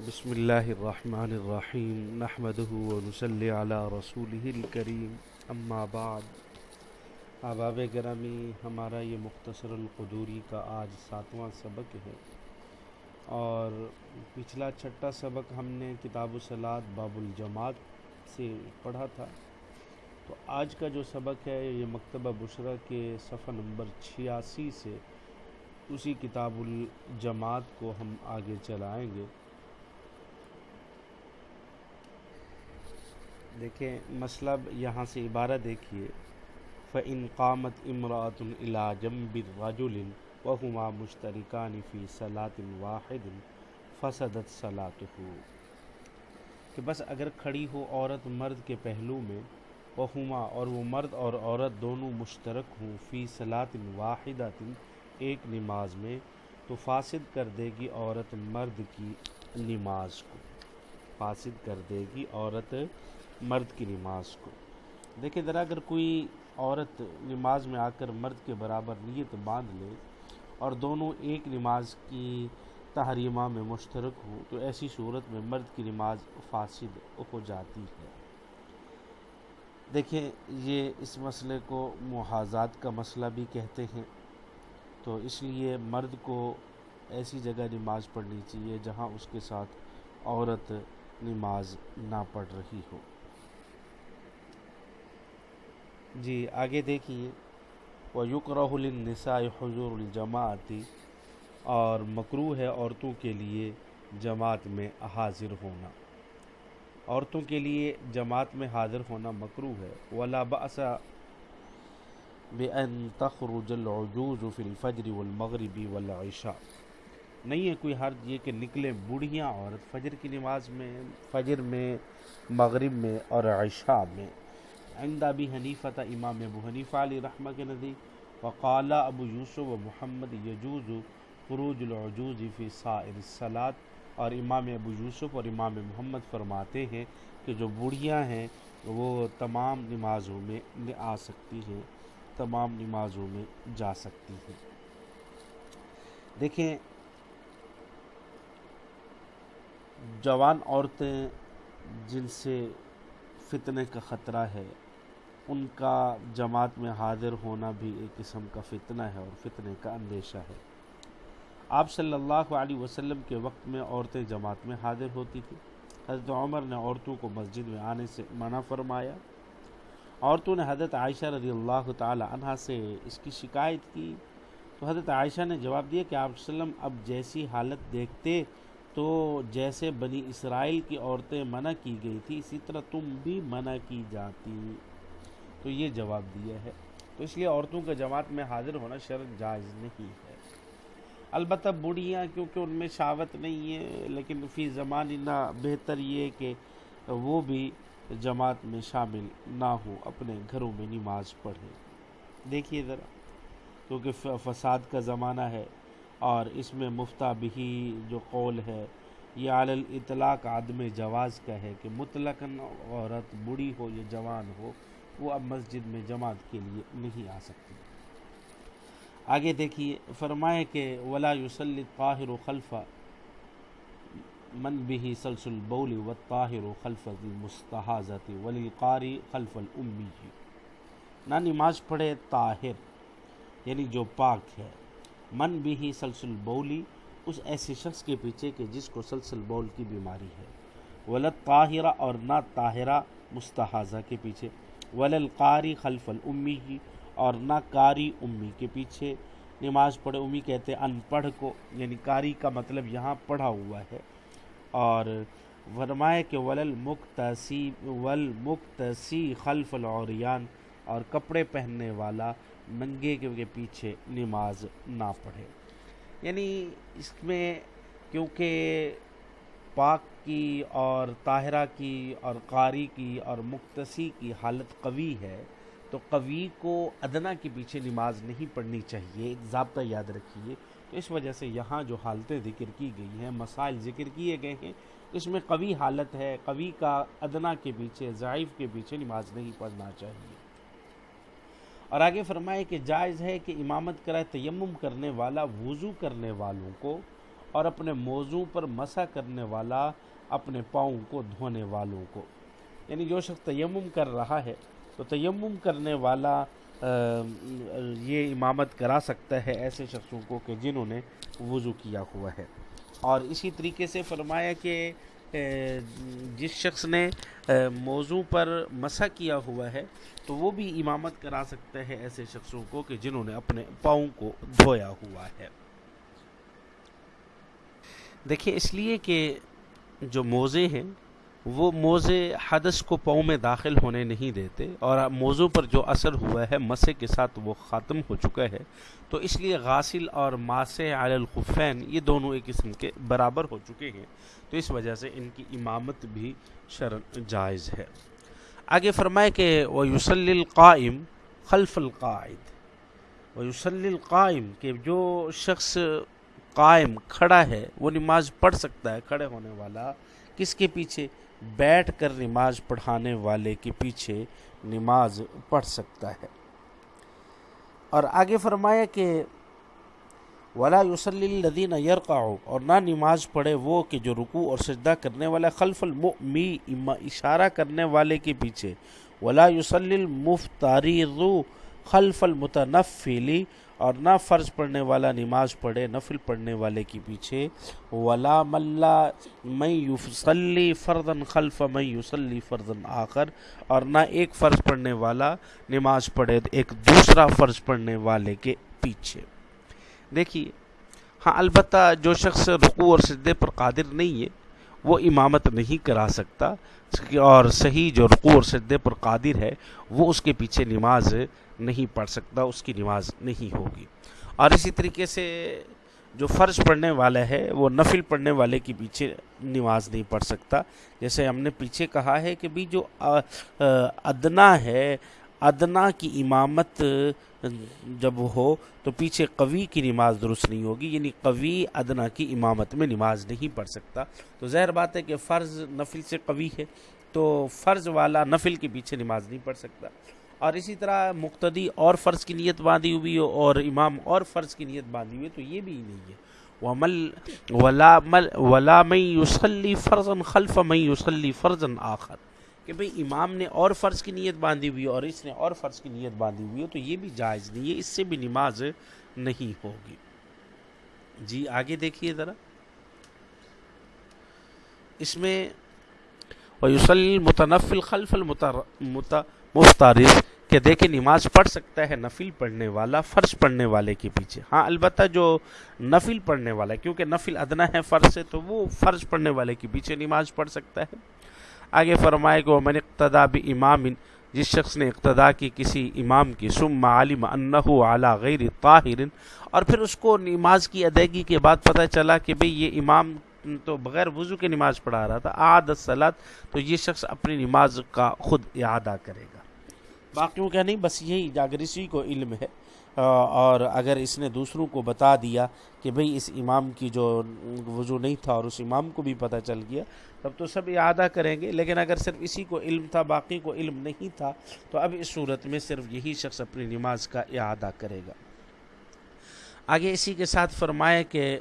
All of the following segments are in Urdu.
بسم اللہ الرحمن الرحیم نحمده ونسلی علی رسوله الکریم اما بعد احباب گرامی ہمارا یہ مختصر القدوری کا آج ساتواں سبق ہے اور پچھلا چھٹا سبق ہم نے کتاب الصلاۃ باب الجماعت سے پڑھا تھا تو آج کا جو سبق ہے یہ مکتبہ بشرا کے صفحہ نمبر چھیاسی سے اسی کتاب الجماعت کو ہم آگے چلائیں گے دیکھیں مسئلہ یہاں سے عبارت دیکھیے، فَإِن قَامَتْ إِمْرَأَةٌ إِلَى جَنْبِ الرَّجُلِ وَهُمَا مُشْتَرِكَانِ فِي صَلَاةٍ وَاحِدٍ فَسَدَتْ صَلَاتُهُ کہ بس اگر کھڑی ہو عورت مرد کے پہلو میں وہما اور وہ مرد اور عورت دونوں مشترک ہوں فی صلاة واحدۃ ایک نماز میں، تو فاسد کر دے گی عورت مرد کی نماز کو۔ فاسد کر دے گی عورت مرد کی نماز کو۔ دیکھیں ذرا اگر کوئی عورت نماز میں آ کر مرد کے برابر نیت باندھ لے اور دونوں ایک نماز کی تحریمہ میں مشترک ہو تو ایسی صورت میں مرد کی نماز فاسد ہو جاتی ہے۔ دیکھیں یہ اس مسئلے کو محاذات کا مسئلہ بھی کہتے ہیں۔ تو اس لیے مرد کو ایسی جگہ نماز پڑھنی چاہیے جہاں اس کے ساتھ عورت نماز نہ پڑھ رہی ہو۔ جی آگے دیکھیے۔ وہ یقرہ النساء حضور الجماعتی اور مکرو ہے عورتوں کے لیے جماعت میں حاضر ہونا۔ عورتوں کے لیے جماعت میں حاضر ہونا مکرو ہے۔ ولا بأس بأن تخرج العجوز فی الفجر والمغرب والعشاء نہیں ہے کوئی حرج یہ کہ نکلے بوڑھیاں عورت فجر کی نماز میں، فجر میں، مغرب میں اور عشاء میں۔ عند ابی حنیفہ امام ابو حنیفہ علی رحمہ کے نزدیک وقال ابو یوسف و محمد یجوز خروج العجوز فی سائر الصلاۃ اور امام ابو یوسف اور امام محمد فرماتے ہیں کہ جو بوڑھیاں ہیں، وہ تمام نمازوں میں آ سکتی ہیں، تمام نمازوں میں جا سکتی ہیں۔ دیکھیں، جوان عورتیں جن سے فتنے کا خطرہ ہے۔ ان کا جماعت میں حاضر ہونا بھی ایک قسم کا فتنہ ہے اور فتنے کا اندیشہ ہے۔ آپ صلی اللہ علیہ وسلم کے وقت میں عورتیں جماعت میں حاضر ہوتی تھیں۔ حضرت عمر نے عورتوں کو مسجد میں آنے سے منع فرمایا۔ عورتوں نے حضرت عائشہ رضی اللہ تعالی عنہ سے اس کی شکایت کی۔ تو حضرت عائشہ نے جواب دیا کہ آپ وسلم اب جیسی حالت دیکھتے تو جیسے بنی اسرائیل کی عورتیں منع کی گئی تھی، اسی طرح تم بھی منع کی جاتی۔ تو یہ جواب دیا ہے۔ تو اس لیے عورتوں کا جماعت میں حاضر ہونا شرط جائز نہیں ہے۔ البتہ بوڑھیاں کیونکہ ان میں شاوت نہیں ہے، لیکن فی زمانی نہ بہتر یہ کہ وہ بھی جماعت میں شامل نہ ہو اپنے گھروں میں نماز پڑھیں۔ دیکھیے ذرا، کیونکہ فساد کا زمانہ ہے۔ اور اس میں مفتہ بھی جو قول ہے، یہ عال الاطلاق عدم جواز کا ہے کہ مطلقاً عورت بوڑھی ہو یا جوان ہو، وہ اب مسجد میں جماعت کے لیے نہیں آ سکتی۔ آگے دیکھیے، فرمائے کہ ولا یوسل طاہر و خلفہ من بھی سلسل بولی و طاہر و خلف مستحاظت ولی قاری خلف المی نہ نماز پڑھے طاہر یعنی جو پاک ہے۔ من بھی ہی سلسل بولی اس ایسے شخص کے پیچھے کہ جس کو سلسل بول کی بیماری ہے۔ ولد طاہرہ اور نہ طاہرہ مستحاظہ کے پیچھے۔ ولل قاری خلف الامی کی اور نہ قاری امی کے پیچھے۔ نماز پڑھے، امی کہتے ان پڑھ کو یعنی قاری کا مطلب یہاں پڑھا ہوا ہے۔ اور فرمائے کہ ولل مقتصی ولمقتصی خلف العریان اور کپڑے پہننے والا ننگے کے پیچھے نماز نہ پڑھے۔ یعنی اس میں کیونکہ پاک کی اور طاہرہ کی اور قاری کی اور مقتصی کی حالت قوی ہے، تو قوی کو ادنا کے پیچھے نماز نہیں پڑھنی چاہیے، ایک ضابطہ یاد رکھیے۔ تو اس وجہ سے یہاں جو حالتیں ذکر کی گئی ہیں، مسائل ذکر کیے گئے ہیں، اس میں قوی حالت ہے، قوی کا ادنا کے پیچھے، ضعیف کے پیچھے نماز نہیں پڑھنا چاہیے۔ اور آگے فرمائے کہ جائز ہے کہ امامت کرائے تیمم کرنے والا وضو کرنے والوں کو اور اپنے موضوع پر مسا کرنے والا اپنے پاؤں کو دھونے والوں کو۔ یعنی جو شخص تیمم کر رہا ہے، تو تیمم کرنے والا یہ امامت کرا سکتا ہے ایسے شخصوں کو کہ جنہوں نے وضو کیا ہوا ہے۔ اور اسی طریقے سے فرمایا کہ جس شخص نے موضوع پر مسا کیا ہوا ہے، تو وہ بھی امامت کرا سکتا ہے ایسے شخصوں کو کہ جنہوں نے اپنے پاؤں کو دھویا ہوا ہے۔ دیکھیں اس لیے کہ جو موزے ہیں وہ موزے حدث کو پاؤں میں داخل ہونے نہیں دیتے اور موضوع پر جو اثر ہوا ہے، مسے کے ساتھ وہ ختم ہو چکا ہے۔ تو اس لیے غاسل اور ماسے علی الخفین یہ دونوں ایک قسم کے برابر ہو چکے ہیں۔ تو اس وجہ سے ان کی امامت بھی شرن جائز ہے۔ آگے فرمائے کہ وہ یوسل القائم خلف القائد وہ یوسل القائم کہ جو شخص قائم کھڑا ہے، وہ نماز پڑھ سکتا ہے، کھڑے ہونے والا کس کے پیچھے؟ بیٹھ کر نماز پڑھانے والے کے پیچھے نماز پڑھ سکتا ہے۔ اور آگے فرمایا کہ ولا یوسلی الدین یرقع اور نہ نماز پڑھے وہ کہ جو رکوع اور سجدہ کرنے والا خلف المؤمی اشارہ کرنے والے کے پیچھے۔ ولا یوسلی المفتاری خلف المتنفلی اور نہ فرض پڑھنے والا نماز پڑھے، نفل پڑھنے والے کے پیچھے، ولا ملا میں یوسلی فردن خلف میں یوسلی فردن آخر، اور نہ ایک فرض پڑھنے والا نماز پڑھے ایک دوسرا فرض پڑھنے والے کے پیچھے۔ دیکھیے ہاں البتہ جو شخص رقو اور سدے پر قادر نہیں ہے، وہ امامت نہیں کرا سکتا، اور صحیح جو رقو اور سدے پر قادر ہے، وہ اس کے پیچھے نماز نہیں پڑھ سکتا، اس کی نماز نہیں ہوگی۔ اور اسی طریقے سے جو فرض پڑھنے والا ہے، وہ نفل پڑھنے والے کے پیچھے نماز نہیں پڑھ سکتا۔ جیسے ہم نے پیچھے کہا ہے کہ بھی جو ادنا ہے، ادنا کی امامت جب ہو تو پیچھے قوی کی نماز درست نہیں ہوگی یعنی قوی ادنا کی امامت میں نماز نہیں پڑھ سکتا۔ تو ظاہر بات ہے کہ فرض نفل سے قوی ہے، تو فرض والا نفل کے پیچھے نماز نہیں پڑھ سکتا۔ اور اسی طرح مقتدی اور فرض کی نیت باندھی ہوئی ہو اور امام اور فرض کی نیت باندھی ہوئی تو یہ بھی نہیں ہے۔ ومل ولا مل ولا میں یوسلی فرضن خلف میں یوسلی فرضن آخر۔ کہ بھئی امام نے اور فرض کی نیت باندھی ہوئی اور اس نے اور فرض کی نیت باندھی ہوئی ہو، تو یہ بھی جائز نہیں ہے، اس سے بھی نماز نہیں ہوگی۔ جی آگے دیکھیے ذرا۔ اس میں ویوسل متنفل خلف مفتارف کہ دیکھیں نماز پڑھ سکتا ہے نفل پڑھنے والا، فرض پڑھنے والے کے پیچھے۔ ہاں البتہ جو نفل پڑھنے والا ہے، کیونکہ نفل ادنا ہے فرض سے، تو وہ فرض پڑھنے والے کے پیچھے نماز پڑھ سکتا ہے۔ آگے فرمائے کہ من اقتدا بھی امام جس شخص نے اقتدا کی کسی امام کی سم عالم انہو علی غیر طاہر اور پھر اس کو نماز کی ادائیگی کے بعد پتہ چلا کہ بھئی یہ امام تو بغیر وضو کے نماز پڑھا رہا تھا آد سلاد تو یہ شخص اپنی نماز کا خود اعادہ کرے گا۔ باقیوں کا نہیں، بس یہی جاگر اسی کو علم ہے۔ اور اگر اس نے دوسروں کو بتا دیا کہ بھئی اس امام کی جو وضو نہیں تھا اور اس امام کو بھی پتہ چل گیا، تب تو سب اعادہ کریں گے۔ لیکن اگر صرف اسی کو علم تھا، باقی کو علم نہیں تھا، تو اب اس صورت میں صرف یہی شخص اپنی نماز کا اعادہ کرے گا۔ آگے اسی کے ساتھ فرمائے کہ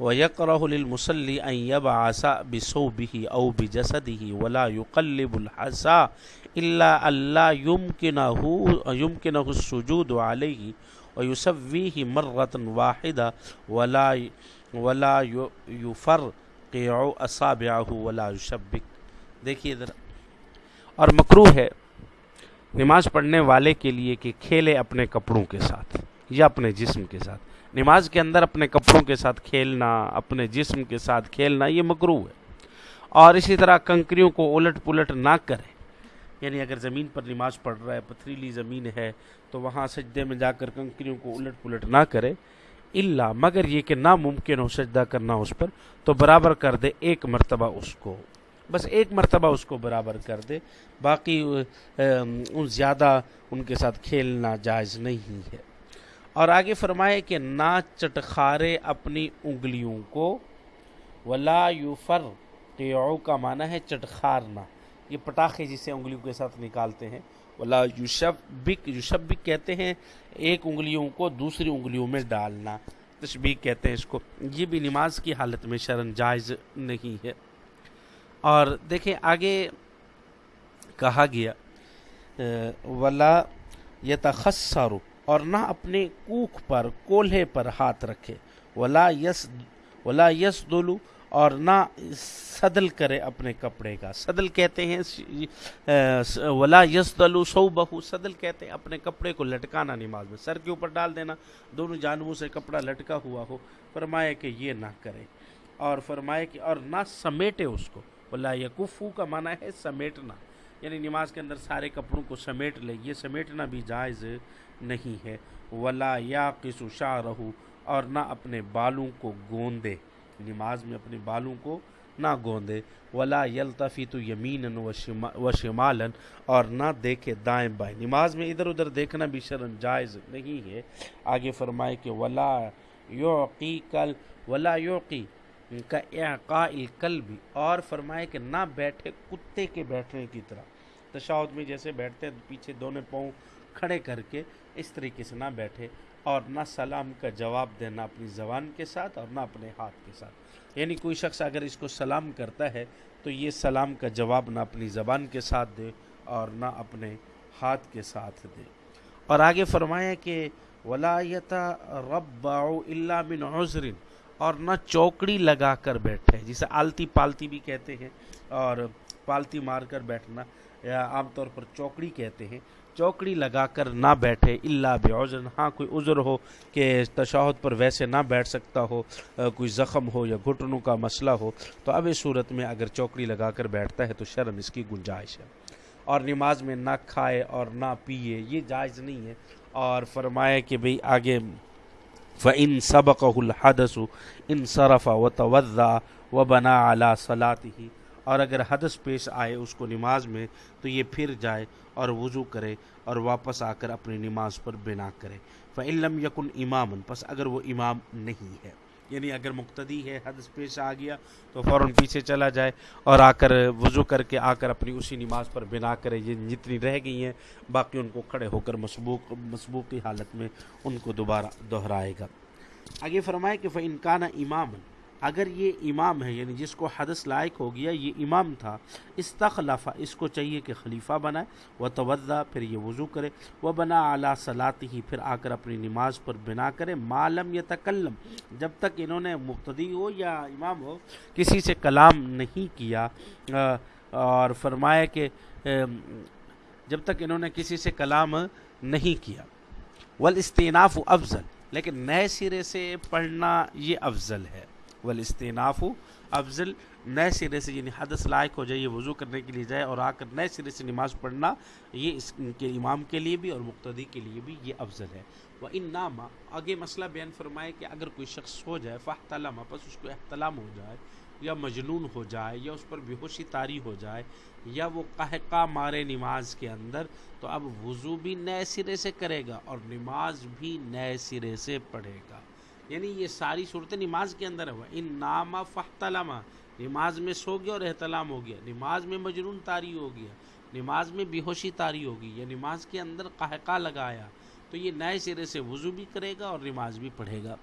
وَيَقْرَهُ لِلْمُسَلِّ أَن يَبْعَسَ بِصَوْبِهِ أَوْ بِجَسَدِهِ وَلَا يُقَلِّبُ الْحَسَى إِلَّا أَلَّا يُمْكِنَهُ يُمْكِنَهُ السُّجُودُ عَلَيْهِ وَيُسَوِّيهِ مَرَّةً وَاحِدَةً وَلَا وَلَا يُفَرْقِعُ أَصَابِعَهُ وَلَا يُشَبِّكُ۔ دیکھیے ذرا اور مکروہ ہے نماز پڑھنے والے کے لیے کہ کھیلے اپنے کپڑوں کے ساتھ یا اپنے جسم کے ساتھ۔ نماز کے اندر اپنے کپڑوں کے ساتھ کھیلنا، اپنے جسم کے ساتھ کھیلنا، یہ مکرو ہے۔ اور اسی طرح کنکریوں کو الٹ پلٹ نہ کرے یعنی اگر زمین پر نماز پڑھ رہا ہے، پتھریلی زمین ہے، تو وہاں سجدے میں جا کر کنکریوں کو الٹ پلٹ نہ کرے اللہ مگر یہ کہ ناممکن ہو سجدہ کرنا اس پر، تو برابر کر دے ایک مرتبہ اس کو۔ بس ایک مرتبہ اس کو برابر کر دے۔ باقی زیادہ ان کے ساتھ کھیلنا جائز نہیں ہے۔ اور آگے فرمائے کہ نہ چٹخارے اپنی انگلیوں کو، ولا یوفر قیعو کا معنی ہے چٹخارنا۔ یہ پٹاخے جسے انگلیوں کے ساتھ نکالتے ہیں۔ ولا یوشب بک یوشب بک کہتے ہیں ایک انگلیوں کو دوسری انگلیوں میں ڈالنا۔ تشبیح کہتے ہیں اس کو۔ یہ بھی نماز کی حالت میں شرن جائز نہیں ہے۔ اور دیکھیں آگے کہا گیا، ولا یتخسر اور نہ اپنے کوکھ پر، کولہے پر ہاتھ رکھے۔ ولا یس ولا یس دولو اور نہ صدل کرے اپنے کپڑے کا۔ صدل کہتے ہیں، ولا یس دلو سو بہو صدل کہتے ہیں اپنے کپڑے کو لٹکانا نماز میں۔ سر کے اوپر ڈال دینا، دونوں جانبوں سے کپڑا لٹکا ہوا ہو۔ فرمائے کہ یہ نہ کرے۔ اور فرمائے کہ اور نہ سمیٹے اس کو۔ ولا یقفو کا معنی ہے سمیٹنا۔ یعنی نماز کے اندر سارے کپڑوں کو سمیٹ لے، یہ سمیٹنا بھی جائز نہیں ہے۔ ولا یا قسو شاہ رہو اور نہ اپنے بالوں کو گوندے۔ نماز میں اپنے بالوں کو نہ گوندے۔ ولا یلطفی تو یمین و شمالن اور نہ دیکھے دائیں بائیں۔ نماز میں ادھر ادھر دیکھنا بھی شرن جائز نہیں ہے۔ آگے فرمائے کہ ولا یوقی کل ولا یوقی کا اعقاء القلب۔ اور فرمائے کہ نہ بیٹھے کتے کے بیٹھنے کی طرح۔ تشاہد میں جیسے بیٹھتے ہیں پیچھے دونوں پاؤں کھڑے کر کے اس طریقے سے نہ بیٹھے اور نہ سلام کا جواب دینا اپنی زبان کے ساتھ اور نہ اپنے ہاتھ کے ساتھ۔ یعنی کوئی شخص اگر اس کو سلام کرتا ہے تو یہ سلام کا جواب نہ اپنی زبان کے ساتھ دے اور نہ اپنے ہاتھ کے ساتھ دے۔ اور آگے فرمایا کہ ولایت رب اللہ بن عذرن اور نہ چوکڑی لگا کر بیٹھے۔ جسے آلتی پالتی بھی کہتے ہیں اور پالتی مار کر بیٹھنا۔ عام طور پر چوکڑی کہتے ہیں، چوکڑی لگا کر نہ بیٹھے اللہ بعذر ہاں کوئی عذر ہو کہ تشاہد پر ویسے نہ بیٹھ سکتا ہو کوئی زخم ہو یا گھٹنوں کا مسئلہ ہو، تو اب اس صورت میں اگر چوکڑی لگا کر بیٹھتا ہے تو شرم اس کی گنجائش ہے۔ اور نماز میں نہ کھائے اور نہ پیے، یہ جائز نہیں ہے۔ اور فرمائے کہ بھئی آگے، فَإِن سَبَقَهُ الْحَدَسُ إِن صَرَفَ وَتَوَذَّى وَبَنَا عَلَى صَلَاتِهِ اور اگر حدث پیش آئے اس کو نماز میں، تو یہ پھر جائے اور وضو کرے اور واپس آ کر اپنی نماز پر بنا کرے۔ فعلم یقن امام پس اگر وہ امام نہیں ہے۔ یعنی اگر مقتدی ہے، حدث پیش آ گیا، تو فوراً پیچھے چلا جائے اور آ کر وضو کر کے آ کر اپنی اسی نماز پر بنا کرے۔ یہ جتنی رہ گئی ہیں، باقی ان کو کھڑے ہو کر مسبوق مسبوق کی حالت میں ان کو دوبارہ دہرائے گا۔ آگے فرمائے کہ فنکانہ امام اگر یہ امام ہے یعنی جس کو حدث لائق ہو گیا، یہ امام تھا استخلافہ اس کو چاہیے کہ خلیفہ بنائے وہ توضع پھر یہ وضو کرے وہ بنا اعلیٰ صلاحی ہی پھر آ کر اپنی نماز پر بنا کرے معلم یا تکلم جب تک انہوں نے مقتدی ہو یا امام ہو، کسی سے کلام نہیں کیا اور فرمایا کہ جب تک انہوں نے کسی سے کلام نہیں کیا۔ والاستیناف افضل، لیکن نئے سرے سے پڑھنا یہ افضل ہے۔ والاستناف افضل، نئے سرے سے یعنی حدث لائق ہو جائے، یہ وضو کرنے کے لیے جائے اور آ کر نئے سرے سے نماز پڑھنا، یہ اس کے امام کے لیے بھی اور مقتدی کے لیے بھی یہ افضل ہے۔ وہ ان نامہ آگے مسئلہ بیان فرمائے کہ اگر کوئی شخص ہو جائے فاحتلامہ پس اس کو احتلام ہو جائے یا مجنون ہو جائے یا اس پر بے ہوشی تاری ہو جائے یا وہ قہقہ مارے نماز کے اندر، تو اب وضو بھی نئے سرے سے کرے گا اور نماز بھی نئے سرے سے پڑھے گا۔ یعنی یہ ساری صورتیں نماز کے اندر ہے ان نامہ فحتلامہ نماز میں سو گیا اور احتلام ہو گیا۔ نماز میں مجنون تاری ہو گیا۔ نماز میں بیہوشی تاری ہوگی یا نماز کے اندر قہقہ لگایا۔ تو یہ نئے سرے سے وضو بھی کرے گا اور نماز بھی پڑھے گا۔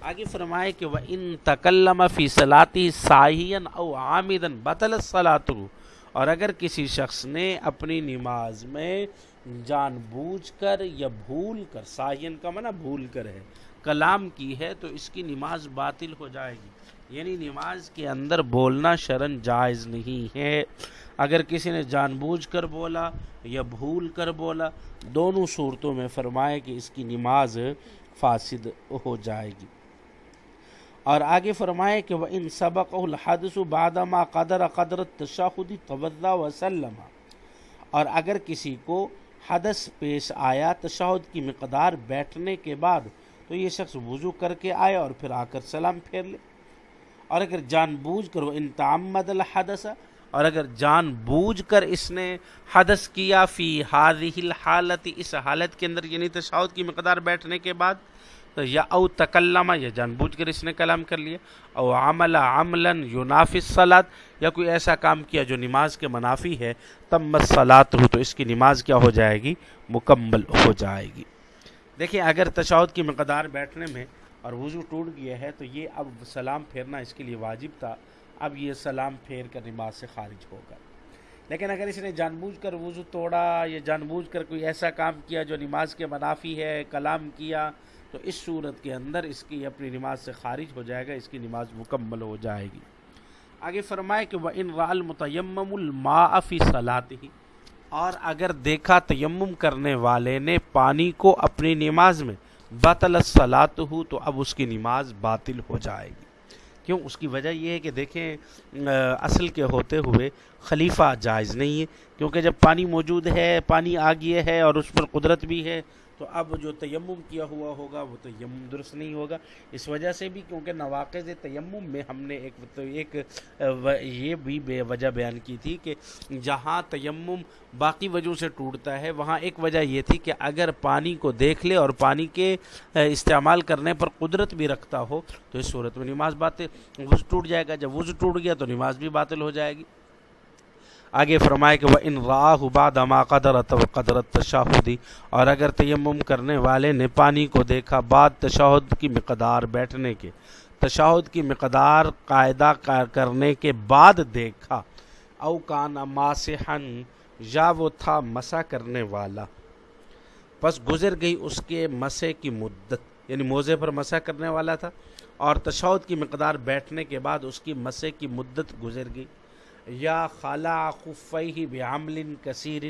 آگے فرمائے کہ وہ ان تکلم فی صلاتی ساہین او عامدن بطل صلاط اور اگر کسی شخص نے اپنی نماز میں جان بوجھ کر یا بھول کر ساہین کا منع بھول کر ہے، کلام کی ہے تو اس کی نماز باطل ہو جائے گی۔ یعنی نماز کے اندر بولنا شرن جائز نہیں ہے۔ اگر کسی نے جان بوجھ کر بولا یا بھول کر بولا، دونوں صورتوں میں فرمائے کہ اس کی نماز فاسد ہو جائے گی۔ اور آگے فرمائے کہ وہ ان سبق الحدث بادما قدر قدرت تشاہدی توضع وسلم۔ اور اگر کسی کو حدث پیش آیا تشہد کی مقدار بیٹھنے کے بعد تو یہ شخص وضو کر کے آئے اور پھر آ کر سلام پھیر لے۔ اور اگر جان بوجھ کر وہ انتعمد الحدث، اور اگر جان بوجھ کر اس نے حدث کیا فی حاضی الحالت، اس حالت کے اندر یعنی تشاہد کی مقدار بیٹھنے کے بعد تو یا او تکلمہ یا جان بوجھ کر اس نے کلام کر لیا، او عمل عملا ینافی الصلاۃ یا کوئی ایسا کام کیا جو نماز کے منافی ہے تب مسلات ہو تو اس کی نماز کیا ہو جائے گی؟ مکمل ہو جائے گی۔ دیکھیں، اگر تشاہد کی مقدار بیٹھنے میں اور وضو ٹوٹ گیا ہے تو یہ اب سلام پھیرنا اس کے لیے واجب تھا، اب یہ سلام پھیر کر نماز سے خارج ہوگا۔ لیکن اگر اس نے جان بوجھ کر وضو توڑا، یا جان بوجھ کر کوئی ایسا کام کیا جو نماز کے منافی ہے، کلام کیا تو اس صورت کے اندر اس کی اپنی نماز سے خارج ہو جائے گا، اس کی نماز مکمل ہو جائے گی۔ آگے فرمائے کہ وہ ان رال متیم المافی صلاحت ہی اور اگر دیکھا تیمم کرنے والے نے پانی کو اپنی نماز میں باطل صلاحت ہو تو اب اس کی نماز باطل ہو جائے گی۔ کیوں؟ اس کی وجہ یہ ہے کہ دیکھیں اصل کے ہوتے ہوئے خلیفہ جائز نہیں ہے، کیونکہ جب پانی موجود ہے، پانی آ گیا ہے اور اس پر قدرت بھی ہے تو اب جو تیمم کیا ہوا ہوگا، وہ تیمم درست نہیں ہوگا۔ اس وجہ سے بھی کیونکہ نواقض تیمم میں ہم نے ایک تو ایک یہ بھی بے وجہ بیان کی تھی کہ جہاں تیمم باقی وجہوں سے ٹوٹتا ہے، وہاں ایک وجہ یہ تھی کہ اگر پانی کو دیکھ لے اور پانی کے استعمال کرنے پر قدرت بھی رکھتا ہو، تو اس صورت میں نماز باتیں وضو ٹوٹ جائے گا۔ جب وضو ٹوٹ گیا تو نماز بھی باطل ہو جائے گی۔ آگے فرمائے کہ وہ ان راہ بعد قدرت و قدرت تشاہدی اور اگر تیمم کرنے والے نے پانی کو دیکھا بعد تشہد کی مقدار بیٹھنے کے تشہد کی مقدار قاعدہ کرنے کے بعد دیکھا، او کان ماسحن یا وہ تھا مسا کرنے والا۔ پس گزر گئی اس کے مسے کی مدت یعنی موزے پر مسا کرنے والا تھا اور تشہد کی مقدار بیٹھنے کے بعد اس کی مسے کی مدت گزر گئی۔ یا خالہ خفی بعمل کثیر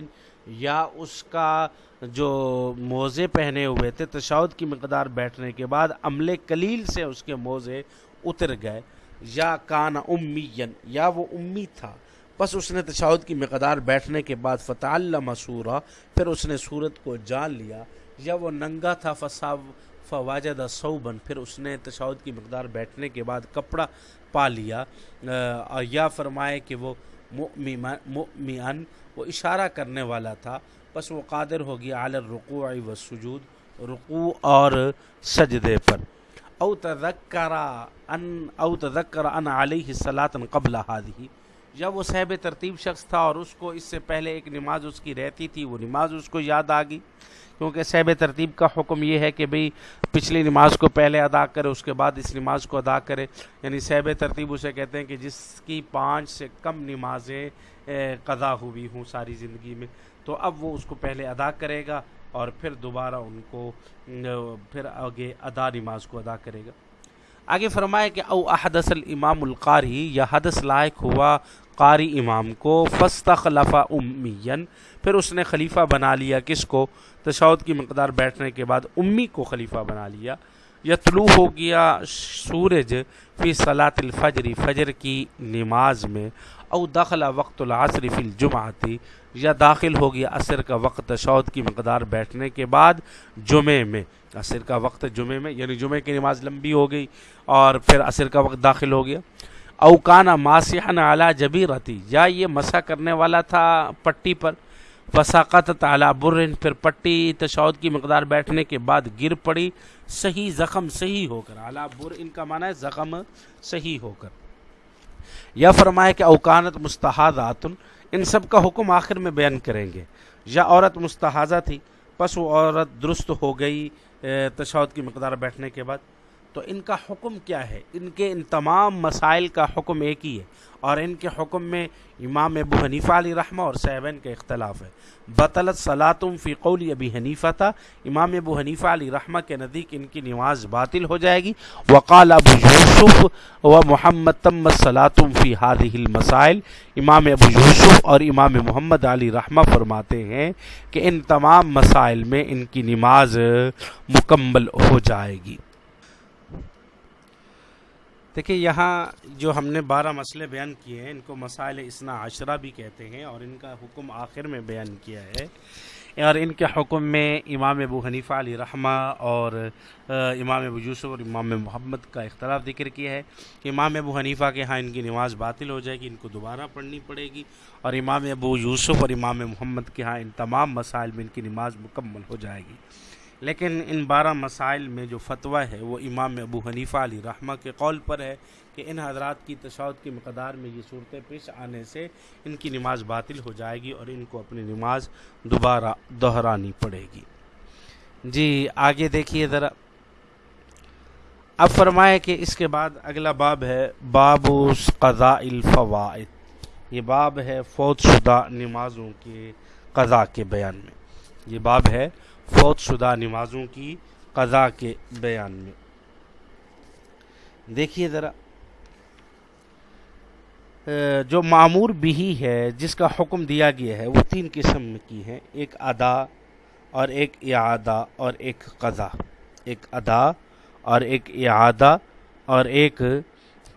یا اس کا جو موزے پہنے ہوئے تھے تشاود کی مقدار بیٹھنے کے بعد عمل کلیل سے اس کے موزے اتر گئے۔ یا کان امین، یا وہ امی تھا۔ بس اس نے تشاود کی مقدار بیٹھنے کے بعد فتح اللہ مسورہ پھر اس نے صورت کو جان لیا۔ یا وہ ننگا تھا، فسا فواجد صوبن پھر اس نے تشاود کی مقدار بیٹھنے کے بعد کپڑا پا لیا یا فرمائے کہ وہ مؤمن وہ اشارہ کرنے والا تھا، بس وہ قادر ہو گیا عالر رقوع و سجود رقوع اور سجدے پر۔ او تذکرا ان، او تذکر ان علیہ صلاطن قبل ہادی جب وہ صحب ترتیب شخص تھا اور اس کو اس سے پہلے ایک نماز اس کی رہتی تھی، وہ نماز اس کو یاد آ گئی۔ کیونکہ صحب ترتیب کا حکم یہ ہے کہ بھئی پچھلی نماز کو پہلے ادا کرے، اس کے بعد اس نماز کو ادا کرے۔ یعنی صحب ترتیب اسے کہتے ہیں کہ جس کی پانچ سے کم نمازیں قضا ہوئی ہوں ساری زندگی میں، تو اب وہ اس کو پہلے ادا کرے گا اور پھر دوبارہ ان کو پھر آگے ادا نماز کو ادا کرے گا۔ آگے فرمائے کہ او احدث الامام القاری، یا حدث لائق ہوا قاری امام کو فستخلف امین پھر اس نے خلیفہ بنا لیا کس کو؟ تشود کی مقدار بیٹھنے کے بعد امی کو خلیفہ بنا لیا۔ یا طلوع ہو گیا سورج فی صلاۃ الفجری فجر کی نماز میں، او دخل وقت العصر فی الجمعتی یا داخل ہو گیا عصر کا وقت تشود کی مقدار بیٹھنے کے بعد جمعے میں۔ عصر کا وقت جمعے میں یعنی جمعے کی نماز لمبی ہو گئی اور پھر عصر کا وقت داخل ہو گیا۔ اوکانہ ماسحن اعلیٰ جبی رہتی یا یہ مسا کرنے والا تھا پٹی پر۔ وساقت تعلیٰ برن، پھر پٹی تشود کی مقدار بیٹھنے کے بعد گر پڑی، صحیح زخم صحیح ہو کر، اعلیٰ بر ان کا معنی ہے زخم صحیح ہو کر۔ یا فرمائے کہ اوکانت مستحضات، ان سب کا حکم آخر میں بیان کریں گے۔ یا عورت مستحضہ تھی، پس وہ عورت درست ہو گئی تشود کی مقدار بیٹھنے کے بعد۔ تو ان کا حکم کیا ہے؟ ان کے ان تمام مسائل کا حکم ایک ہی ہے۔ اور ان کے حکم میں امام ابو حنیفہ علی رحمہ اور صحبین کا اختلاف ہے۔ بطلت صلاطم فی قول ابی حنیفہ تھا امام ابو حنیفہ علی رحمہ کے نزدیک ان کی نماز باطل ہو جائے گی۔ وقال ابو یوسف و محمد تم صلاطم فی هذه المسائل۔ امام ابو یوسف اور امام محمد علی رحمہ فرماتے ہیں کہ ان تمام مسائل میں ان کی نماز مکمل ہو جائے گی۔ دیکھیں یہاں جو ہم نے بارہ مسئلے بیان کیے ہیں، ان کو مسائل اسنا عشرہ بھی کہتے ہیں اور ان کا حکم آخر میں بیان کیا ہے۔ اور ان کے حکم میں امام ابو حنیفہ علی رحمہ اور امام ابو یوسف اور امام محمد کا اختلاف ذکر کیا ہے کہ امام ابو حنیفہ کے ہاں ان کی نماز باطل ہو جائے گی، ان کو دوبارہ پڑھنی پڑے گی اور امام ابو یوسف اور امام محمد کے ہاں ان تمام مسائل میں ان کی نماز مکمل ہو جائے گی۔ لیکن ان بارہ مسائل میں جو فتویٰ ہے وہ امام ابو حنیفہ علی رحمہ کے قول پر ہے کہ ان حضرات کی تشاعت کی مقدار میں یہ صورتیں پیش آنے سے ان کی نماز باطل ہو جائے گی اور ان کو اپنی نماز دوبارہ دہرانی پڑے گی۔ جی آگے دیکھیے ذرا۔ اب فرمائے کہ اس کے بعد اگلا باب ہے باب قضاء الفوائد۔ یہ باب ہے فوت شدہ نمازوں کے قضاء کے بیان میں۔ یہ باب ہے فوت شدہ نمازوں کی قضاء کے بیان میں۔ دیکھیے ذرا جو معمور بھی ہے، جس کا حکم دیا گیا ہے، وہ تین قسم کی ہیں، ایک ادا اور ایک اعادہ اور ایک قضا ایک ادا اور ایک اعادہ اور ایک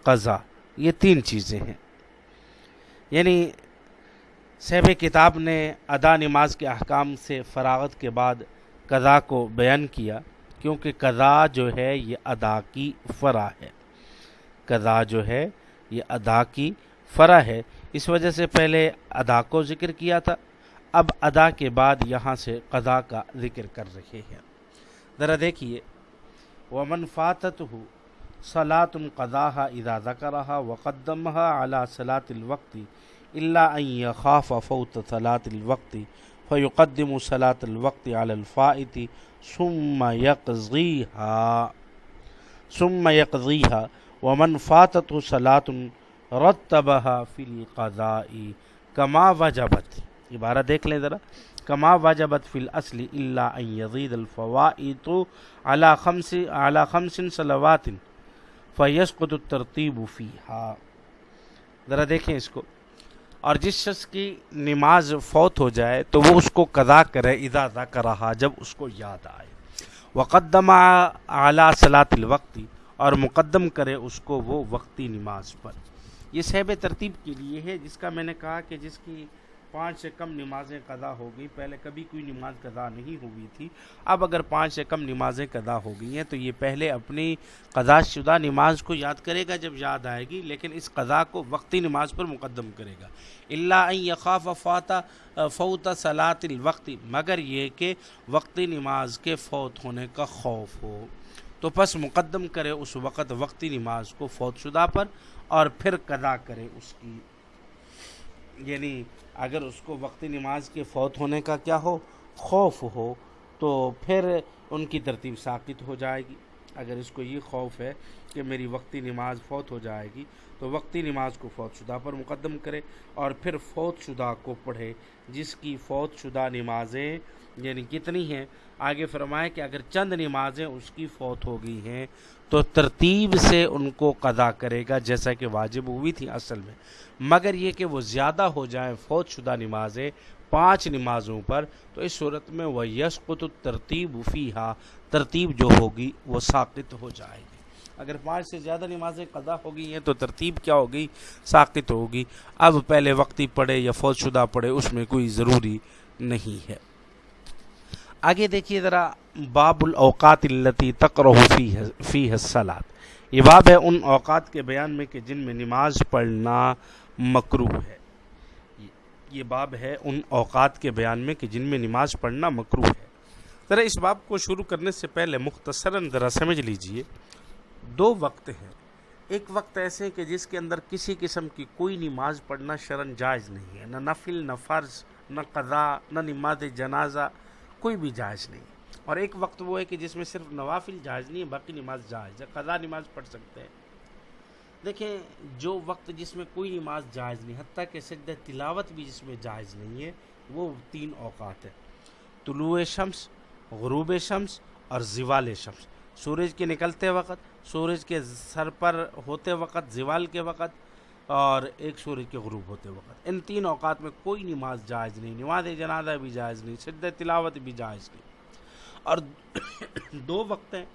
قضا یہ تین چیزیں ہیں۔ یعنی صحب کتاب نے ادا نماز کے احکام سے فراغت کے بعد قضا کو بیان کیا، کیونکہ قضا جو ہے یہ ادا کی فرا ہے۔ قضا جو ہے یہ ادا کی فرا ہے۔ اس وجہ سے پہلے ادا کو ذکر کیا تھا، اب ادا کے بعد یہاں سے قضا کا ذکر کر رہے ہیں۔ ذرا دیکھیے، ومن فاتت ہو صلاۃ القضاء اذا ذکرها وقدمها على صلاة الوقت اللہ ان خاف فوت صلاة الوقت فيقدم صلاة الوقت على الفائت ثم يقضيها ثم يقضيها ومن فاتت صلاة رتبها في القضاء كما وجبت عبارہ دیکھ لیں ذرا، کما واجبت فی الاصل الا ان یزید الفوائد على خمس على خمس صلوات، فیسقط الترتیب فیہا۔ ذرا دیکھیں اس کو۔ اور جس شخص کی نماز فوت ہو جائے تو وہ اس کو قضا کرے ادا ادا کر رہا جب اس کو یاد آئے۔ وقدمہ اعلیٰ صلاۃ الوقتی اور مقدم کرے اس کو وہ وقتی نماز پر۔ یہ صحب ترتیب کے لیے ہے، جس کا میں نے کہا کہ جس کی پانچ سے کم نمازیں قضا ہو گئی پہلے کبھی کوئی نماز قضا نہیں ہوئی تھی۔ اب اگر پانچ سے کم نمازیں قضا ہو گئی ہیں تو یہ پہلے اپنی قضا شدہ نماز کو یاد کرے گا جب یاد آئے گی، لیکن اس قضا کو وقتی نماز پر مقدم کرے گا۔ اللہ یقاف فاتح فوت صلاۃ الوقت، مگر یہ کہ وقتی نماز کے فوت ہونے کا خوف ہو۔ تو پس مقدم کرے اس وقت وقتی نماز کو فوت شدہ پر اور پھر قضا کرے اس کی۔ یعنی اگر اس کو وقتی نماز کے فوت ہونے کا کیا ہو، خوف ہو، تو پھر ان کی ترتیب ثابت ہو جائے گی۔ اگر اس کو یہ خوف ہے کہ میری وقتی نماز فوت ہو جائے گی، تو وقتی نماز کو فوت شدہ پر مقدم کرے اور پھر فوت شدہ کو پڑھے، جس کی فوت شدہ نمازیں یعنی کتنی ہیں؟ آگے فرمائے کہ اگر چند نمازیں اس کی فوت ہو گئی ہیں، تو ترتیب سے ان کو قضا کرے گا، جیسا کہ واجب ہوئی تھی اصل میں۔ مگر یہ کہ وہ زیادہ ہو جائیں فوت شدہ نمازیں پانچ نمازوں پر، تو اس صورت میں وہ یسقط ترتیب فیحا ترتیب جو ہوگی وہ ساقط ہو جائے گی۔ اگر پانچ سے زیادہ نمازیں قضا ہو گئی ہیں، تو ترتیب کیا ہوگی؟ ساقط ہوگی۔ اب پہلے وقتی پڑھے یا فوت شدہ پڑھے، اس میں کوئی ضروری نہیں ہے۔ آگے دیکھیے ذرا باب الاوقات التی تقرہ فی حسلات یہ باب ہے ان اوقات کے بیان میں کہ جن میں نماز پڑھنا مکرو ہے۔ یہ باب ہے ان اوقات کے بیان میں کہ جن میں نماز پڑھنا مکرو ہے۔ ذرا اس باب کو شروع کرنے سے پہلے مختصراً ذرا سمجھ لیجیے۔ دو وقت ہیں۔ ایک وقت ایسے کہ جس کے اندر کسی قسم کی کوئی نماز پڑھنا شرن جائز نہیں ہے۔ نہ نفل، نہ فرض، نہ قضا نہ نماز جنازہ۔ کوئی بھی جائز نہیں۔ اور ایک وقت وہ ہے کہ جس میں صرف نوافل جائز نہیں ہے، باقی نماز جائز ہے۔ قضا نماز پڑھ سکتے ہیں۔ دیکھیں، جو وقت جس میں کوئی نماز جائز نہیں، حتیٰ کہ سجدہ تلاوت بھی جس میں جائز نہیں ہے، وہ تین اوقات ہے طلوع شمس، غروب شمس اور زوال شمس۔ سورج کے نکلتے وقت، سورج کے سر پر ہوتے وقت، زوال کے وقت اور ایک سورج کے غروب ہوتے وقت۔ ان تین اوقات میں کوئی نماز جائز نہیں، نماز جنازہ بھی جائز نہیں، سجدہ تلاوت بھی جائز نہیں۔ اور دو وقت ہیں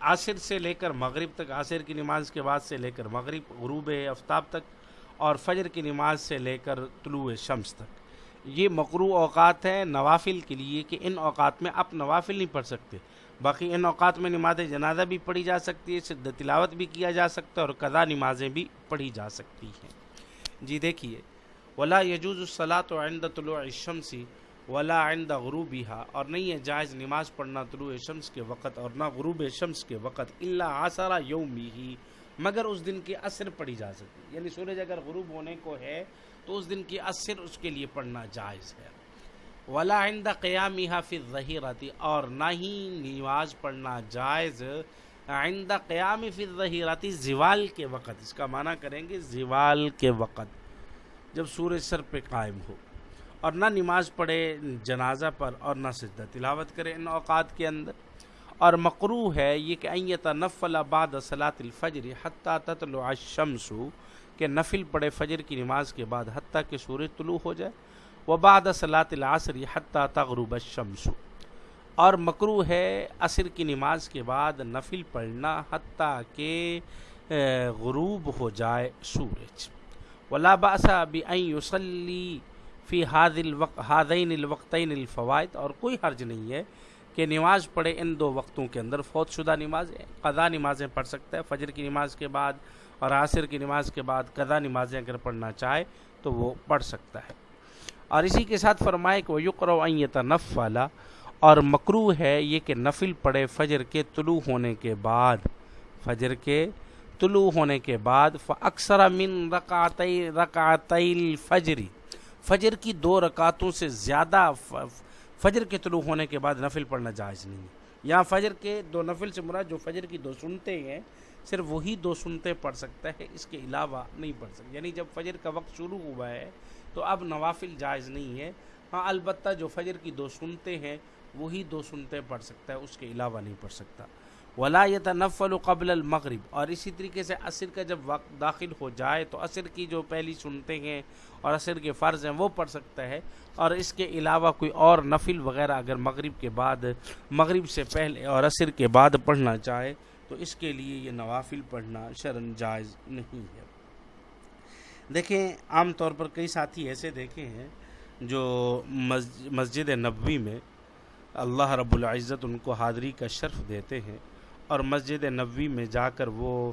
عصر سے لے کر مغرب تک، عصر کی نماز کے بعد سے لے کر مغرب، غروب آفتاب تک، اور فجر کی نماز سے لے کر طلوع شمس تک۔ یہ مقروع اوقات ہیں نوافل کے لیے کہ ان اوقات میں آپ نوافل نہیں پڑھ سکتے۔ باقی ان اوقات میں نماز جنازہ بھی پڑھی جا سکتی ہے شد تلاوت بھی کیا جا سکتا ہے اور قضا نمازیں بھی پڑھی جا سکتی ہیں۔ جی دیکھیے، ولا یجوز الصلاۃ عند طلوع الشمس ولا عند غروبها۔ اور نہیں ہے جائز نماز پڑھنا طلوع شمس کے وقت اور نہ غروب شمس کے وقت اللہ آثارہ یومی ہی مگر اس دن کی اثر پڑھی جا سکتی یعنی سورج اگر غروب ہونے کو ہے تو اس دن کی اثر اس کے لیے پڑھنا جائز ہے۔ ولا عند قیامی حافظ ظہیرتی اور نہ ہی نماز پڑھنا جائز۔ آئندہ قیام فی ظہیراتی زوال کے وقت۔ اس کا معنی کریں گے زوال کے وقت، جب سورج سر پہ قائم ہو۔ اور نہ نماز پڑھے جنازہ پر اور نہ سجدہ تلاوت کرے ان اوقات کے اندر۔ اور مقروع ہے یہ کہ ایت نفل بعد صلاۃ الفجر حتیٰ تطلع الشمس کہ نفل پڑھے فجر کی نماز کے بعد حتیٰ کہ سورج طلوع ہو جائے و بعد صلاۃ العصر حتیٰ تغرب الشمس۔ اور مکرو ہے عصر کی نماز کے بعد نفل پڑھنا حتیٰ کہ غروب ہو جائے سورج۔ ولا باسا بأن يصلي فی حاد الوق حادین الوقتین الفوائد۔ اور کوئی حرج نہیں ہے کہ نماز پڑھے ان دو وقتوں کے اندر فوت شدہ نماز قضا نمازیں پڑھ سکتا ہے، فجر کی نماز کے بعد اور عصر کی نماز کے بعد قضا نمازیں اگر پڑھنا چاہے تو وہ پڑھ سکتا ہے۔ اور اسی کے ساتھ فرمائے کہ وہ یقر و نف والا اور مکرو ہے یہ کہ نفل پڑھے فجر کے طلوع ہونے کے بعد، فجر کے طلوع ہونے کے بعد اکثر من رکعتی رکعتی الفجری فجر کی دو رکعتوں سے زیادہ فجر کے طلوع ہونے کے بعد نفل پڑھنا جائز نہیں ہے۔ یہاں فجر کے دو نفل سے مراد جو فجر کی دو سنتے ہیں صرف وہی دو سنتے پڑھ سکتا ہے، اس کے علاوہ نہیں پڑھ سکتا۔ یعنی جب فجر کا وقت شروع ہوا ہے، تو اب نوافل جائز نہیں ہے۔ ہاں البتہ جو فجر کی دو سنتے ہیں، وہی دو سنتے پڑھ سکتا ہے، اس کے علاوہ نہیں پڑھ سکتا۔ ولا يتنفل قبل المغرب۔ اور اسی طریقے سے عصر کا جب وقت داخل ہو جائے، تو عصر کی جو پہلی سنتے ہیں اور عصر کے فرض ہیں، وہ پڑھ سکتا ہے۔ اور اس کے علاوہ کوئی اور نفل وغیرہ اگر مغرب کے بعد، مغرب سے پہلے اور عصر کے بعد پڑھنا چاہے تو اس کے لیے یہ نوافل پڑھنا شرن جائز نہیں ہے۔ دیکھیں، عام طور پر کئی ساتھی ایسے دیکھے ہیں جو مسجد نبوی میں اللہ رب العزت ان کو حاضری کا شرف دیتے ہیں اور مسجد نبوی میں جا کر وہ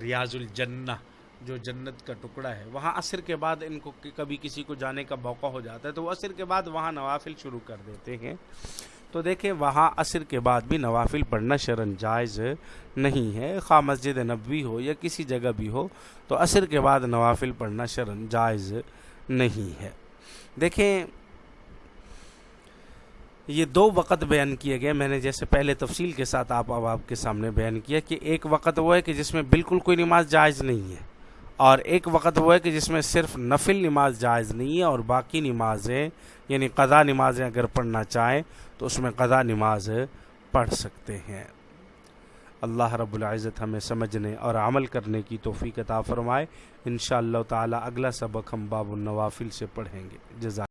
ریاض الجنہ، جو جنت کا ٹکڑا ہے، وہاں عصر کے بعد ان کو کبھی کسی کو جانے کا موقع ہو جاتا ہے تو وہ عصر کے بعد وہاں نوافل شروع کر دیتے ہیں۔ تو دیکھیں وہاں عصر کے بعد بھی نوافل پڑھنا شرن جائز نہیں ہے، خواہ مسجد نبوی ہو یا کسی جگہ بھی ہو، تو عصر کے بعد نوافل پڑھنا شرن جائز نہیں ہے۔ دیکھیں، یہ دو وقت بیان کیے گئے۔ میں نے جیسے پہلے تفصیل کے ساتھ آپ اب آپ کے سامنے بیان کیا کہ ایک وقت وہ ہے کہ جس میں بالکل کوئی نماز جائز نہیں ہے۔ اور ایک وقت وہ ہے کہ جس میں صرف نفل نماز جائز نہیں ہے اور باقی نمازیں یعنی قضا نمازیں اگر پڑھنا چاہیں تو اس میں قضا نماز پڑھ سکتے ہیں۔ اللہ رب العزت ہمیں سمجھنے اور عمل کرنے کی توفیق عطا فرمائے۔ انشاءاللہ تعالی اگلا سبق ہم باب النوافل سے پڑھیں گے۔ جزاک